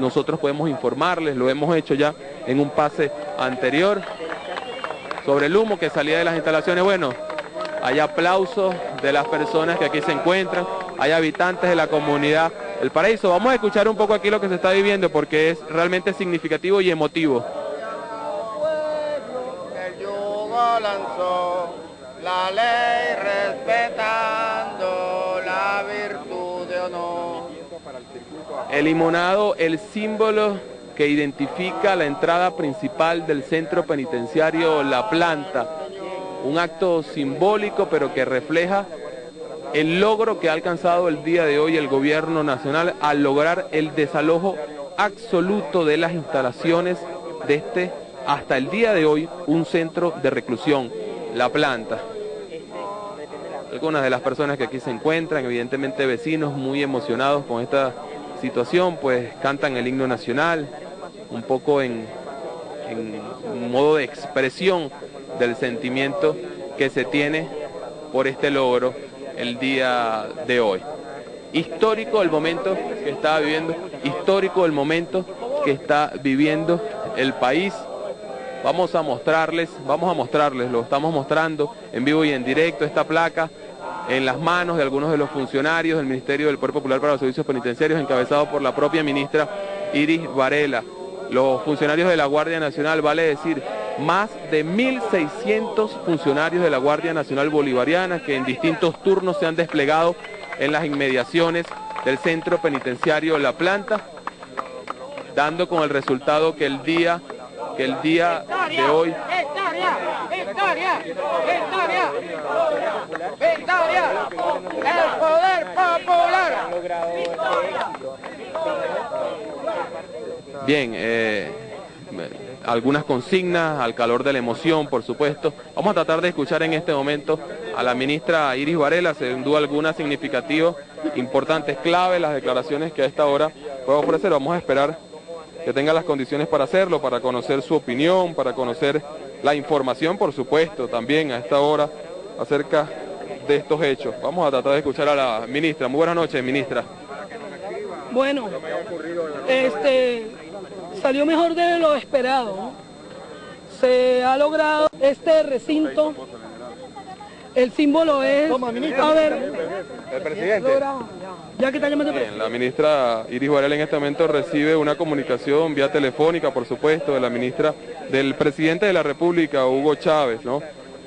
nosotros podemos informarles, lo hemos hecho ya en un pase anterior, sobre el humo que salía de las instalaciones. Bueno, hay aplausos de las personas que aquí se encuentran, hay habitantes de la comunidad El Paraíso. Vamos a escuchar un poco aquí lo que se está viviendo porque es realmente significativo y emotivo. la ley respetando El limonado, el símbolo que identifica la entrada principal del centro penitenciario La Planta. Un acto simbólico pero que refleja el logro que ha alcanzado el día de hoy el gobierno nacional al lograr el desalojo absoluto de las instalaciones de este, hasta el día de hoy, un centro de reclusión, La Planta. Algunas de las personas que aquí se encuentran, evidentemente vecinos muy emocionados con esta situación, pues cantan el himno nacional, un poco en, en modo de expresión del sentimiento que se tiene por este logro el día de hoy. Histórico el momento que está viviendo, histórico el momento que está viviendo el país. Vamos a mostrarles, vamos a mostrarles, lo estamos mostrando en vivo y en directo, esta placa en las manos de algunos de los funcionarios del Ministerio del Poder Popular para los Servicios Penitenciarios, encabezado por la propia ministra Iris Varela. Los funcionarios de la Guardia Nacional, vale decir, más de 1.600 funcionarios de la Guardia Nacional Bolivariana que en distintos turnos se han desplegado en las inmediaciones del centro penitenciario La Planta, dando con el resultado que el día, que el día de hoy... ¡Victoria! ¡Victoria! ¡Victoria! Bien, eh, algunas consignas, al calor de la emoción, por supuesto. Vamos a tratar de escuchar en este momento a la ministra Iris Varela, sin duda alguna significativa, importantes, clave las declaraciones que a esta hora puedo ofrecer. Vamos a esperar que tenga las condiciones para hacerlo, para conocer su opinión, para conocer la información, por supuesto, también a esta hora acerca de estos hechos. Vamos a tratar de escuchar a la ministra. Muy buenas noches, ministra. Bueno, este, salió mejor de lo esperado. Se ha logrado este recinto. El símbolo es... A ver, el presidente. Ya que está llamando Bien, la ministra Iris Varela en este momento recibe una comunicación vía telefónica, por supuesto, de la ministra, del presidente de la República, Hugo Chávez, ¿no?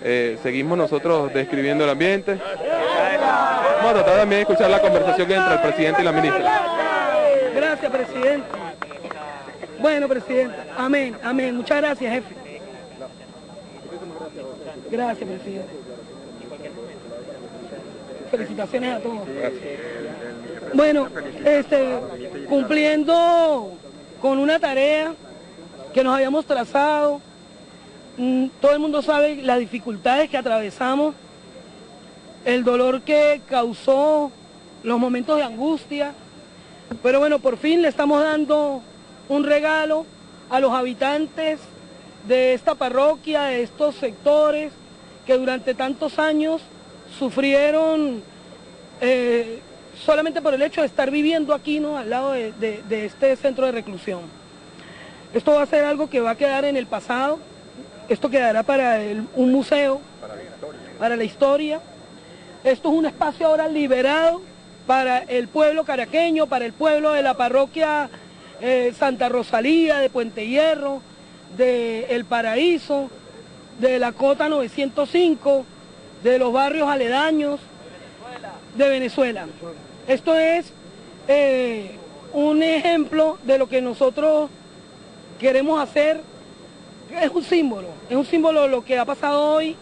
Eh, seguimos nosotros describiendo el ambiente. Vamos a tratar también de escuchar la conversación entre el presidente y la ministra. Gracias, presidente. Bueno, presidente. Amén, amén. Muchas gracias, jefe. Gracias, presidente. Felicitaciones a todos. Bueno, este, cumpliendo con una tarea que nos habíamos trazado, todo el mundo sabe las dificultades que atravesamos, el dolor que causó, los momentos de angustia, pero bueno, por fin le estamos dando un regalo a los habitantes de esta parroquia, de estos sectores que durante tantos años sufrieron eh, solamente por el hecho de estar viviendo aquí, ¿no? Al lado de, este centro de reclusión. Esto va a ser algo que va a quedar en el pasado, esto quedará para un museo, para la, para la historia. Esto es un espacio ahora liberado para el pueblo caraqueño, para el pueblo de la parroquia eh, Santa Rosalía, de Puente Hierro, de El Paraíso, de la Cota 905, de los barrios aledaños de Venezuela. Esto es eh, un ejemplo de lo que nosotros queremos hacer. Es un símbolo, es un símbolo lo que ha pasado hoy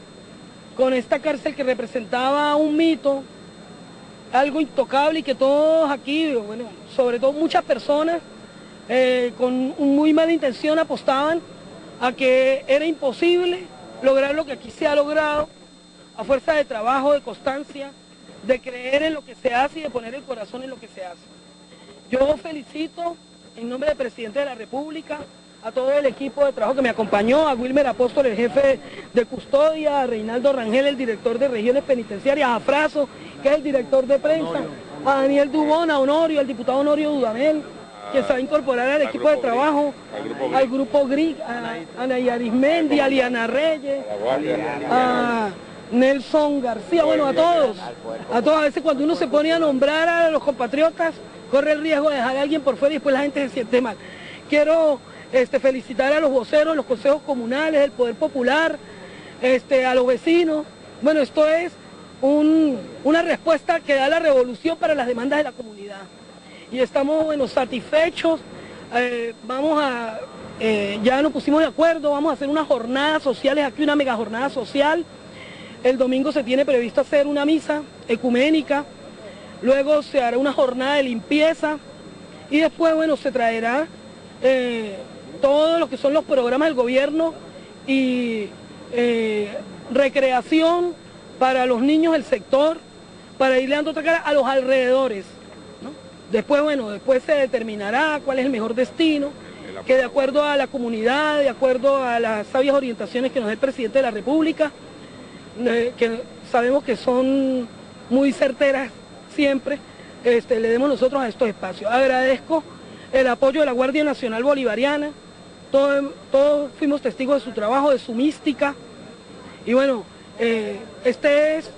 con esta cárcel que representaba un mito, algo intocable y que todos aquí, bueno, sobre todo muchas personas, eh, con muy mala intención apostaban a que era imposible lograr lo que aquí se ha logrado a fuerza de trabajo, de constancia, de creer en lo que se hace y de poner el corazón en lo que se hace. Yo felicito en nombre del presidente de la República, a todo el equipo de trabajo que me acompañó, a Wilmer Apóstol, el jefe de custodia, a Reinaldo Rangel, el director de regiones penitenciarias, a Fraso, que es el director de prensa, a Daniel Dubón, a Honorio, al diputado Honorio Dudamel, que se va a incorporar al equipo de trabajo, al grupo GRIC, a Ana Yarismendi, a Liana Reyes, a Nelson García, bueno, a todos, a todos, a veces cuando uno se pone a nombrar a los compatriotas, corre el riesgo de dejar a alguien por fuera y después la gente se siente mal. Quiero este, felicitar a los voceros, los consejos comunales, el Poder Popular, este, a los vecinos. Bueno, esto es una respuesta que da la revolución para las demandas de la comunidad. Y estamos bueno, satisfechos, eh, vamos a, eh, ya nos pusimos de acuerdo, vamos a hacer unas jornadas sociales, aquí una mega jornada social. El domingo se tiene previsto hacer una misa ecuménica, luego se hará una jornada de limpieza y después, bueno, se traerá eh, todo lo que son los programas del gobierno y recreación para los niños del sector, para irle dando otra cara a los alrededores. Después, bueno, después se determinará cuál es el mejor destino, que de acuerdo a la comunidad, de acuerdo a las sabias orientaciones que nos da el presidente de la República, eh, que sabemos que son muy certeras siempre, este, le demos nosotros a estos espacios. Agradezco el apoyo de la Guardia Nacional Bolivariana, todos, fuimos testigos de su trabajo, de su mística, y bueno, eh, este es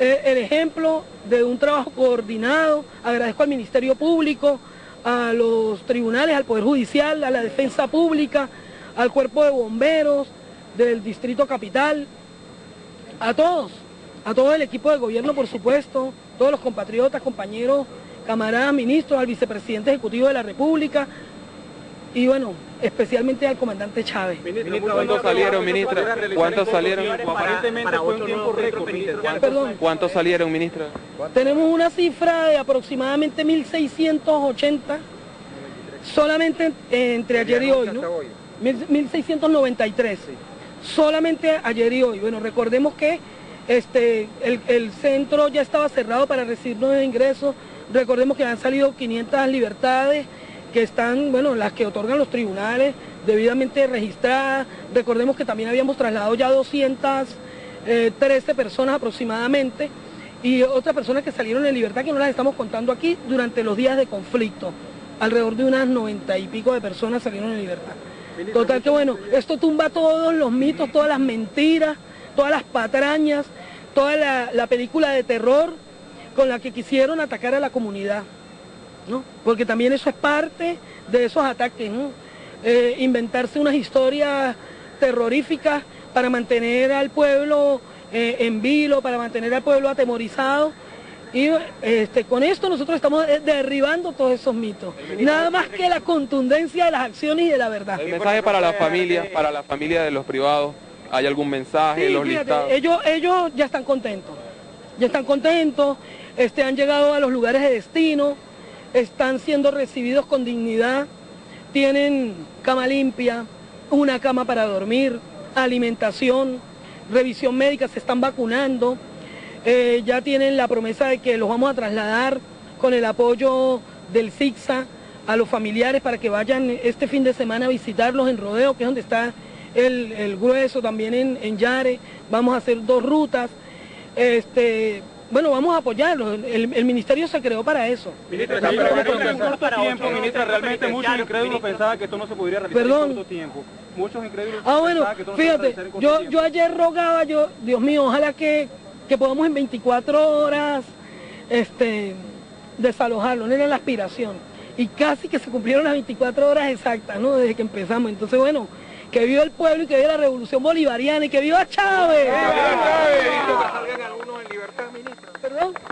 eh, el ejemplo de un trabajo coordinado. Agradezco al Ministerio Público, a los tribunales, al Poder Judicial, a la Defensa Pública, al Cuerpo de Bomberos del Distrito Capital, a todos, a todo el equipo de gobierno, por supuesto, todos los compatriotas, compañeros, camaradas, ministros, al vicepresidente ejecutivo de la República, y bueno, especialmente al comandante Chávez. ¿Cuántos salieron, ministra? ¿Cuántos salieron? Aparentemente fue un tiempo récord, Perdón. ¿Cuántos salieron, ministra? Tenemos una cifra de aproximadamente 1.680, solamente entre ayer y hoy, ¿no? 1.693, solamente ayer y hoy. Bueno, recordemos que este, el, el centro ya estaba cerrado para recibir nuevos ingresos, recordemos que han salido 500 libertades, que están, bueno, las que otorgan los tribunales, debidamente registradas. Recordemos que también habíamos trasladado ya 213 eh, personas aproximadamente y otras personas que salieron en libertad que no las estamos contando aquí durante los días de conflicto. Alrededor de unas 90 y pico de personas salieron en libertad. Total que bueno, esto tumba todos los mitos, todas las mentiras, todas las patrañas, toda la, la película de terror con la que quisieron atacar a la comunidad. Porque también eso es parte de esos ataques, eh, inventarse unas historias terroríficas para mantener al pueblo eh, en vilo, para mantener al pueblo atemorizado. Y este, con esto nosotros estamos derribando todos esos mitos. Nada más que la contundencia de las acciones y de la verdad. El mensaje para la familia, para la familia de los privados, ¿hay algún mensaje? los Ellos, ellos ya están contentos, ya están contentos, este, han llegado a los lugares de destino, están siendo recibidos con dignidad, tienen cama limpia, una cama para dormir, alimentación, revisión médica, se están vacunando, eh, ya tienen la promesa de que los vamos a trasladar con el apoyo del SIGSA a los familiares para que vayan este fin de semana a visitarlos en Rodeo, que es donde está el, grueso, también en, en Yare, vamos a hacer dos rutas. Este, bueno, vamos a apoyarlo. El, ministerio se creó para eso. Ministra, en corto tiempo, ministra, realmente muchos incrédulos pensaban que esto no se podría realizar en corto tiempo. Muchos incrédulos ah, bueno, que esto no fíjate, se en yo, yo ayer rogaba, yo, Dios mío, ojalá que, que podamos en 24 horas este, desalojarlo, no era la aspiración. Y casi que se cumplieron las 24 horas exactas, ¿no? Desde que empezamos. Entonces, bueno, que viva el pueblo y que viva la revolución bolivariana y que viva Chávez. ¿Está previsto que algunos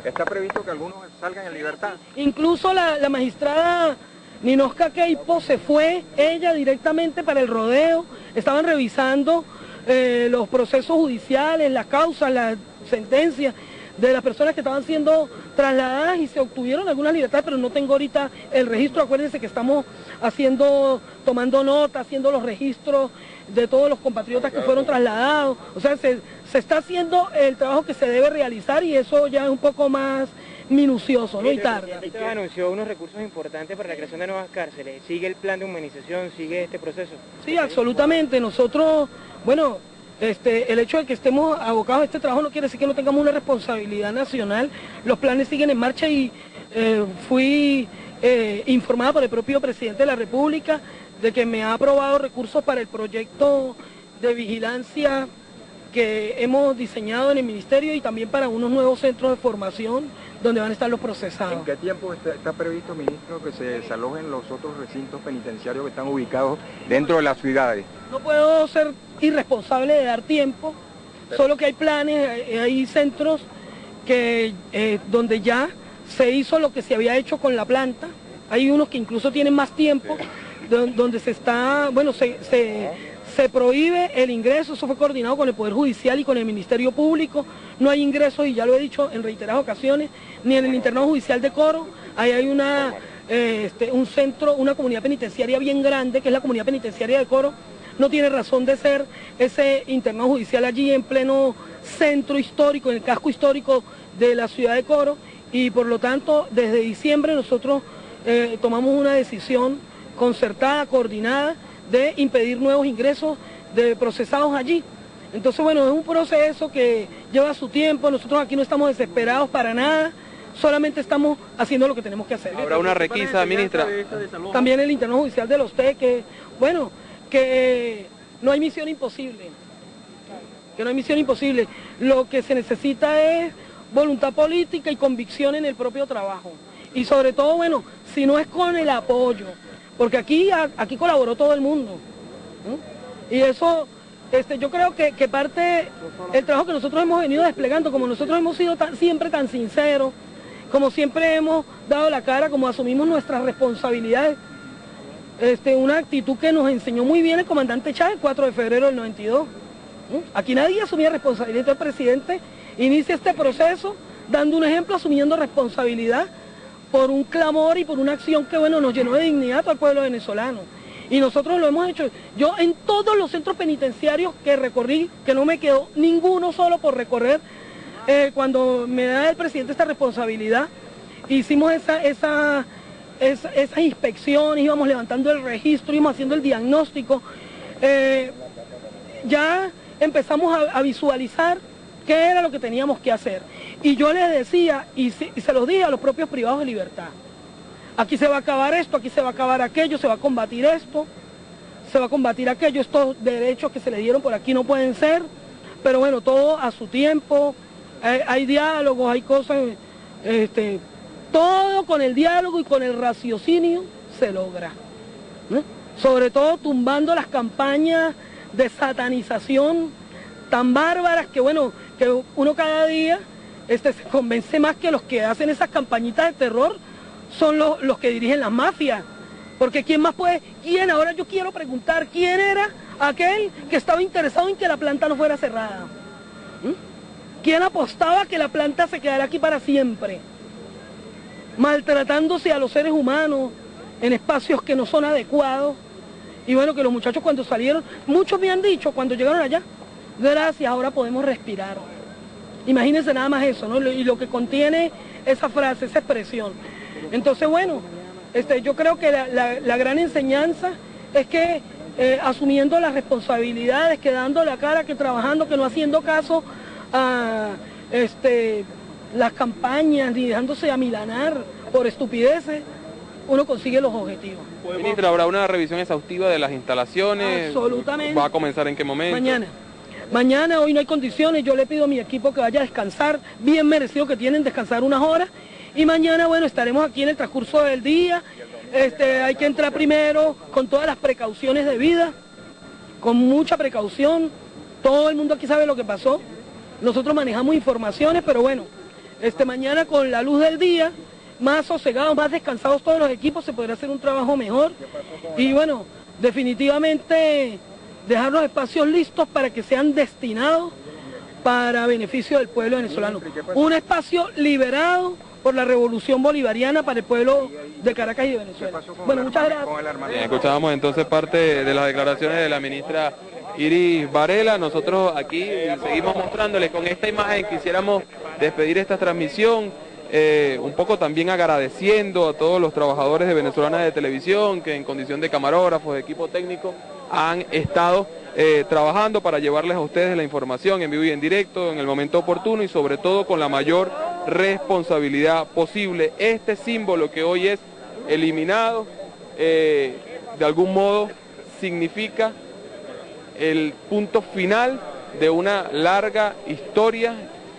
¿Está previsto que algunos salgan en libertad? Incluso la, magistrada Ninosca Keipo se fue, ella directamente para el rodeo, estaban revisando eh, los procesos judiciales, las causas, las sentencias, de las personas que estaban siendo trasladadas y se obtuvieron algunas libertades, pero no tengo ahorita el registro. Acuérdense que estamos haciendo, tomando nota, haciendo los registros de todos los compatriotas que fueron trasladados. O sea, se, está haciendo el trabajo que se debe realizar y eso ya es un poco más minucioso, ¿no? Y tarda. Usted anunció unos recursos importantes para la creación de nuevas cárceles. ¿Sigue el plan de humanización? ¿Sigue este proceso? Sí, absolutamente. Nosotros, bueno, este, el hecho de que estemos abocados a este trabajo no quiere decir que no tengamos una responsabilidad nacional. Los planes siguen en marcha y eh, fui eh, informada por el propio presidente de la República de que me ha aprobado recursos para el proyecto de vigilancia que hemos diseñado en el Ministerio y también para unos nuevos centros de formación donde van a estar los procesados. ¿En qué tiempo está, previsto, ministro, que se desalojen los otros recintos penitenciarios que están ubicados dentro de las ciudades? No puedo ser irresponsable de dar tiempo, solo que hay planes, hay centros que, eh, donde ya se hizo lo que se había hecho con la planta, hay unos que incluso tienen más tiempo, donde se está, bueno, se, se, prohíbe el ingreso, eso fue coordinado con el Poder Judicial y con el Ministerio Público, no hay ingresos y ya lo he dicho en reiteradas ocasiones, ni en el internado judicial de Coro, ahí hay una, eh, este, un centro, una comunidad penitenciaria bien grande, que es la comunidad penitenciaria de Coro, no tiene razón de ser ese internado judicial allí en pleno centro histórico, en el casco histórico de la ciudad de Coro, y por lo tanto desde diciembre nosotros eh, tomamos una decisión concertada, coordinada, de impedir nuevos ingresos de procesados allí. Entonces, bueno, es un proceso que lleva su tiempo, nosotros aquí no estamos desesperados para nada, solamente estamos haciendo lo que tenemos que hacer. Habrá una requisa, ministra. También el interno judicial de los que, bueno, que no hay misión imposible, que no hay misión imposible. Lo que se necesita es voluntad política y convicción en el propio trabajo. Y sobre todo, bueno, si no es con el apoyo, porque aquí, aquí colaboró todo el mundo. Y eso, este, yo creo que, parte el trabajo que nosotros hemos venido desplegando, como nosotros hemos sido siempre tan sinceros, como siempre hemos dado la cara, como asumimos nuestras responsabilidades, este, una actitud que nos enseñó muy bien el comandante Chávez el 4 de febrero del 92. Aquí nadie asumía responsabilidad, el presidente inicia este proceso dando un ejemplo, asumiendo responsabilidad por un clamor y por una acción que bueno nos llenó de dignidad al pueblo venezolano. Y nosotros lo hemos hecho. Yo en todos los centros penitenciarios que recorrí, que no me quedó ninguno solo por recorrer, eh, cuando me da el presidente esta responsabilidad, hicimos esa, esa, esa, inspección, íbamos levantando el registro, íbamos haciendo el diagnóstico. Eh, ya empezamos a visualizar qué era lo que teníamos que hacer. Y yo les decía, y se, y se los dije a los propios privados de libertad, aquí se va a acabar esto, aquí se va a acabar aquello, se va a combatir esto, se va a combatir aquello, estos derechos que se le dieron por aquí no pueden ser, pero bueno, todo a su tiempo, hay, diálogos, hay cosas, este, todo con el diálogo y con el raciocinio se logra. Sobre todo tumbando las campañas de satanización tan bárbaras que bueno, que uno cada día este, convence más que los que hacen esas campañitas de terror son los, los que dirigen las mafias. Porque ¿quién más puede? ¿Quién? Ahora yo quiero preguntar, ¿quién era aquel que estaba interesado en que la planta no fuera cerrada? ¿Mm? ¿Quién apostaba que la planta se quedara aquí para siempre? Maltratándose a los seres humanos en espacios que no son adecuados. Y bueno, que los muchachos cuando salieron, muchos me han dicho cuando llegaron allá, gracias, ahora podemos respirar. Imagínense nada más eso, ¿no? Y lo que contiene esa frase, esa expresión. Entonces, bueno, este, yo creo que la, gran enseñanza es que eh, asumiendo las responsabilidades, que dando la cara, que trabajando, que no haciendo caso a este, las campañas, ni dejándose amilanar por estupideces, uno consigue los objetivos. Ministra, ¿habrá una revisión exhaustiva de las instalaciones? Absolutamente. ¿Va a comenzar en qué momento? Mañana. Mañana, hoy no hay condiciones, yo le pido a mi equipo que vaya a descansar, bien merecido que tienen descansar unas horas. Y mañana, bueno, estaremos aquí en el transcurso del día. Este, hay que entrar primero con todas las precauciones debidas, con mucha precaución. Todo el mundo aquí sabe lo que pasó. Nosotros manejamos informaciones, pero bueno, este, mañana con la luz del día, más sosegados, más descansados todos los equipos, se podrá hacer un trabajo mejor. Y bueno, definitivamente dejar los espacios listos para que sean destinados para beneficio del pueblo venezolano. Un espacio liberado por la revolución bolivariana para el pueblo de Caracas y de Venezuela. Bueno, muchas gracias. escuchábamos entonces parte de las declaraciones de la ministra Iris Varela. Nosotros aquí seguimos mostrándoles con esta imagen, quisiéramos despedir esta transmisión. Eh, un poco también agradeciendo a todos los trabajadores de Venezolana de Televisión que en condición de camarógrafos, de equipo técnico, han estado eh, trabajando para llevarles a ustedes la información en vivo y en directo, en el momento oportuno y sobre todo con la mayor responsabilidad posible. Este símbolo que hoy es eliminado, eh, de algún modo significa el punto final de una larga historia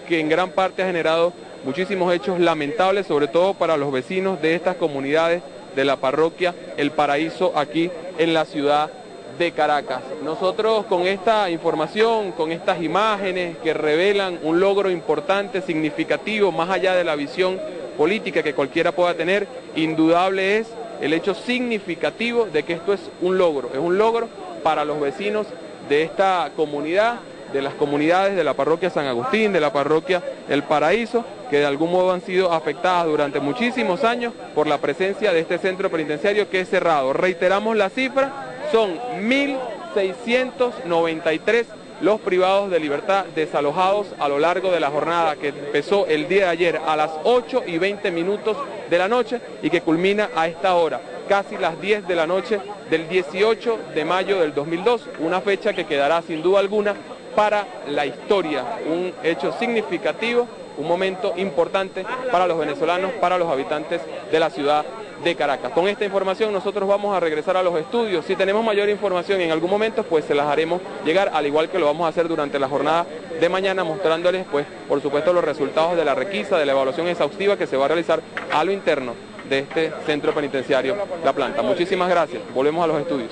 que en gran parte ha generado muchísimos hechos lamentables, sobre todo para los vecinos de estas comunidades de la parroquia El Paraíso aquí en la ciudad de Caracas. Nosotros con esta información, con estas imágenes que revelan un logro importante, significativo, más allá de la visión política que cualquiera pueda tener, indudable es el hecho significativo de que esto es un logro, es un logro para los vecinos de esta comunidad, de las comunidades de la parroquia San Agustín, de la parroquia El Paraíso, que de algún modo han sido afectadas durante muchísimos años por la presencia de este centro penitenciario que es cerrado. Reiteramos la cifra, son 1.693 los privados de libertad desalojados a lo largo de la jornada que empezó el día de ayer a las 8 y 20 minutos de la noche y que culmina a esta hora, casi las 10 de la noche del 18 de mayo del 2002, una fecha que quedará sin duda alguna para la historia, un hecho significativo, un momento importante para los venezolanos, para los habitantes de la ciudad de Caracas. Con esta información nosotros vamos a regresar a los estudios. Si tenemos mayor información en algún momento, pues se las haremos llegar, al igual que lo vamos a hacer durante la jornada de mañana, mostrándoles, pues, por supuesto, los resultados de la requisa, de la evaluación exhaustiva que se va a realizar a lo interno de este centro penitenciario La Planta. Muchísimas gracias. Volvemos a los estudios.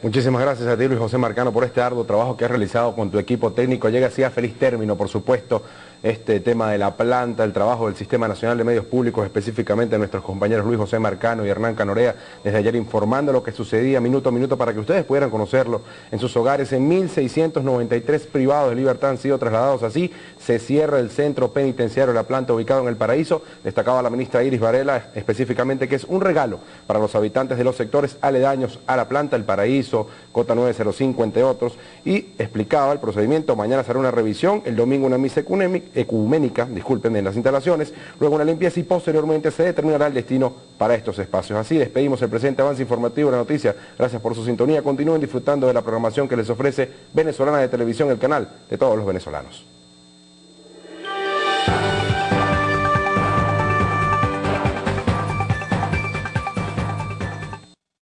Muchísimas gracias a ti Luis José Marcano por este arduo trabajo que has realizado con tu equipo técnico. Llega así a feliz término, por supuesto, este tema de la planta, el trabajo del Sistema Nacional de Medios Públicos, específicamente nuestros compañeros Luis José Marcano y Hernán Canorea, desde ayer informando lo que sucedía minuto a minuto para que ustedes pudieran conocerlo en sus hogares. En 1.693 privados de libertad han sido trasladados así. Se cierra el centro penitenciario de la planta ubicado en el Paraíso. Destacaba la ministra Iris Varela específicamente que es un regalo para los habitantes de los sectores aledaños a la planta, el Paraíso, Cota 905, entre otros. Y explicaba el procedimiento. Mañana será una revisión, el domingo una misa ecuménica, disculpen, en las instalaciones, luego una limpieza y posteriormente se determinará el destino para estos espacios. Así despedimos el presente avance informativo de la noticia. Gracias por su sintonía. Continúen disfrutando de la programación que les ofrece Venezolana de Televisión, el canal de todos los venezolanos.